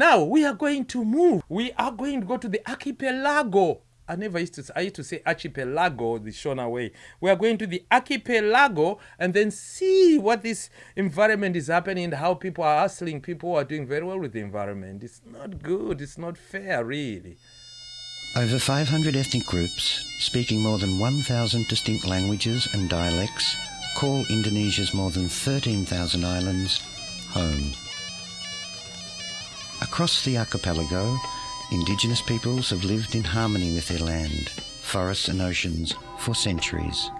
Now we are going to move. We are going to go to the archipelago. I never used to. I used to say archipelago the Shona way. We are going to the archipelago and then see what this environment is happening and how people are hustling. People are doing very well with the environment. It's not good. It's not fair, really. Over 500 ethnic groups, speaking more than 1,000 distinct languages and dialects, call Indonesia's more than 13,000 islands home. Across the archipelago, indigenous peoples have lived in harmony with their land, forests and oceans for centuries.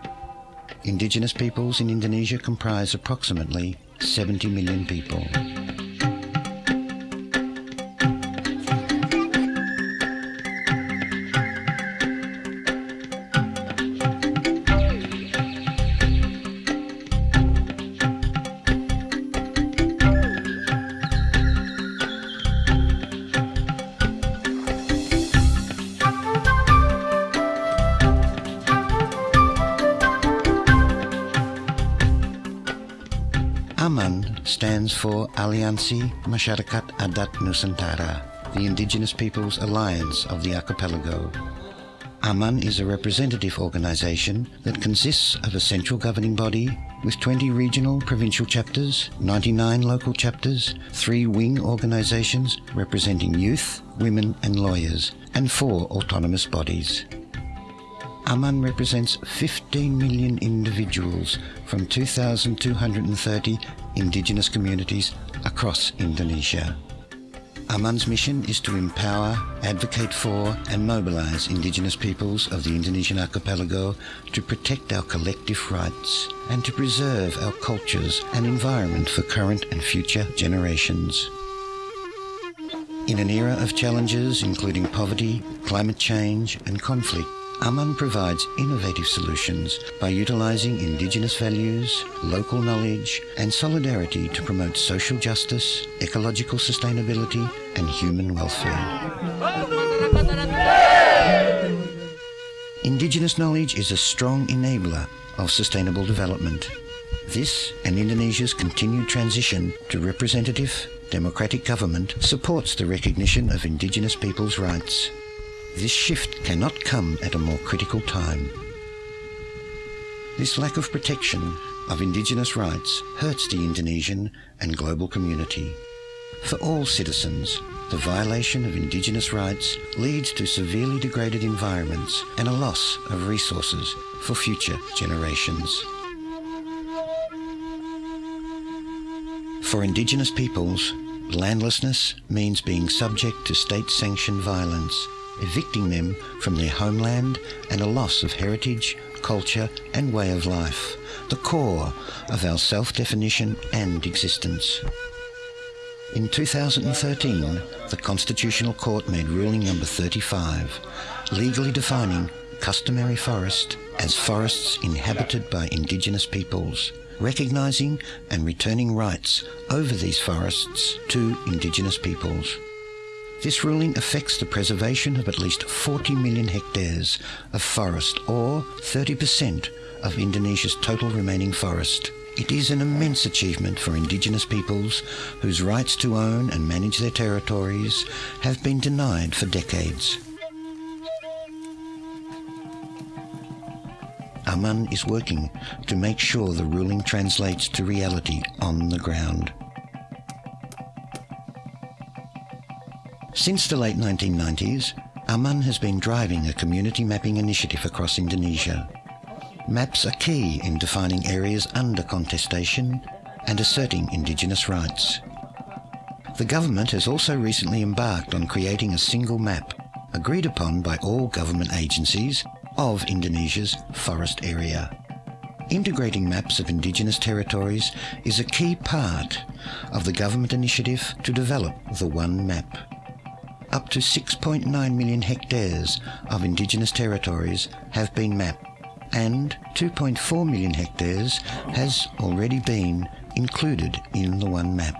Indigenous peoples in Indonesia comprise approximately 70 million people. AMAN stands for Aliansi Masyarakat Adat Nusantara, the Indigenous Peoples Alliance of the Archipelago. AMAN is a representative organisation that consists of a central governing body with 20 regional provincial chapters, 99 local chapters, three wing organisations representing youth, women and lawyers, and four autonomous bodies. Aman represents 15 million individuals from 2,230 indigenous communities across Indonesia. Aman's mission is to empower, advocate for and mobilise indigenous peoples of the Indonesian archipelago to protect our collective rights and to preserve our cultures and environment for current and future generations. In an era of challenges including poverty, climate change and conflict, Aman provides innovative solutions by utilising indigenous values, local knowledge and solidarity to promote social justice, ecological sustainability and human welfare. Indigenous knowledge is a strong enabler of sustainable development. This and Indonesia's continued transition to representative, democratic government supports the recognition of indigenous peoples' rights this shift cannot come at a more critical time. This lack of protection of indigenous rights hurts the Indonesian and global community. For all citizens, the violation of indigenous rights leads to severely degraded environments and a loss of resources for future generations. For indigenous peoples, landlessness means being subject to state-sanctioned violence evicting them from their homeland and a loss of heritage, culture and way of life, the core of our self-definition and existence. In 2013, the Constitutional Court made ruling number 35, legally defining customary forest as forests inhabited by indigenous peoples, recognising and returning rights over these forests to indigenous peoples. This ruling affects the preservation of at least 40 million hectares of forest, or 30% of Indonesia's total remaining forest. It is an immense achievement for indigenous peoples whose rights to own and manage their territories have been denied for decades. Aman is working to make sure the ruling translates to reality on the ground. Since the late 1990s, Aman has been driving a community mapping initiative across Indonesia. Maps are key in defining areas under contestation and asserting indigenous rights. The government has also recently embarked on creating a single map, agreed upon by all government agencies, of Indonesia's forest area. Integrating maps of indigenous territories is a key part of the government initiative to develop the One Map up to 6.9 million hectares of indigenous territories have been mapped and 2.4 million hectares has already been included in the one map.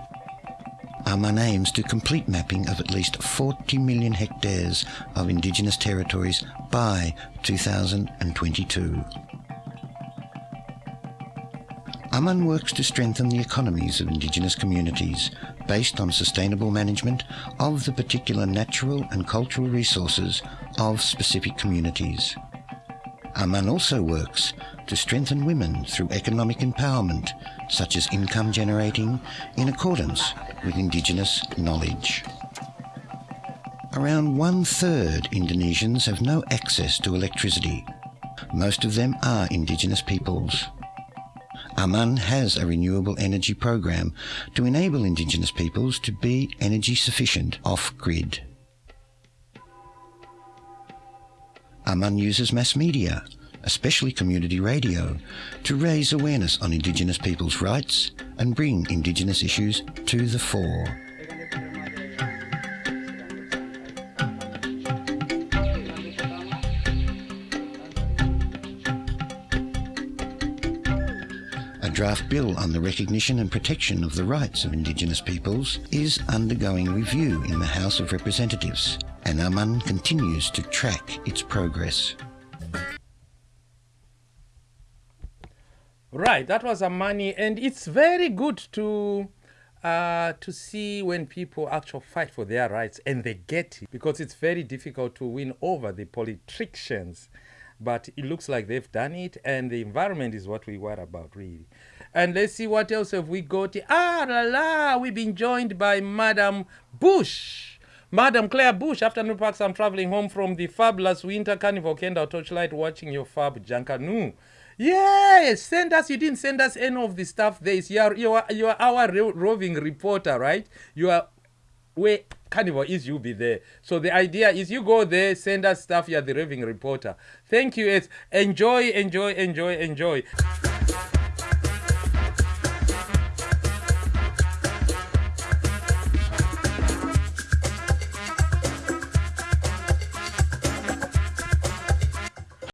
Aman aims to complete mapping of at least 40 million hectares of indigenous territories by 2022. Aman works to strengthen the economies of Indigenous communities based on sustainable management of the particular natural and cultural resources of specific communities. Aman also works to strengthen women through economic empowerment, such as income generating, in accordance with Indigenous knowledge. Around one third Indonesians have no access to electricity. Most of them are Indigenous peoples. Aman has a renewable energy program to enable Indigenous peoples to be energy sufficient off-grid. Aman uses mass media, especially community radio, to raise awareness on Indigenous people's rights and bring Indigenous issues to the fore. Draft bill on the recognition and protection of the rights of Indigenous peoples is undergoing review in the House of Representatives, and Aman continues to track its progress. Right, that was Amani, and it's very good to uh, to see when people actually fight for their rights and they get it, because it's very difficult to win over the politicians but it looks like they've done it and the environment is what we worry about really and let's see what else have we got ah la la we've been joined by madam bush madam claire bush afternoon parks i'm traveling home from the fabulous winter carnival Kendal torchlight watching your fab Junkanoo Yes, send us. You didn't send us any of the stuff. There is you are you are, you are our roving reporter, right? You are where carnival is you be there. So the idea is you go there send us stuff you're the raving reporter. Thank you it's enjoy enjoy enjoy enjoy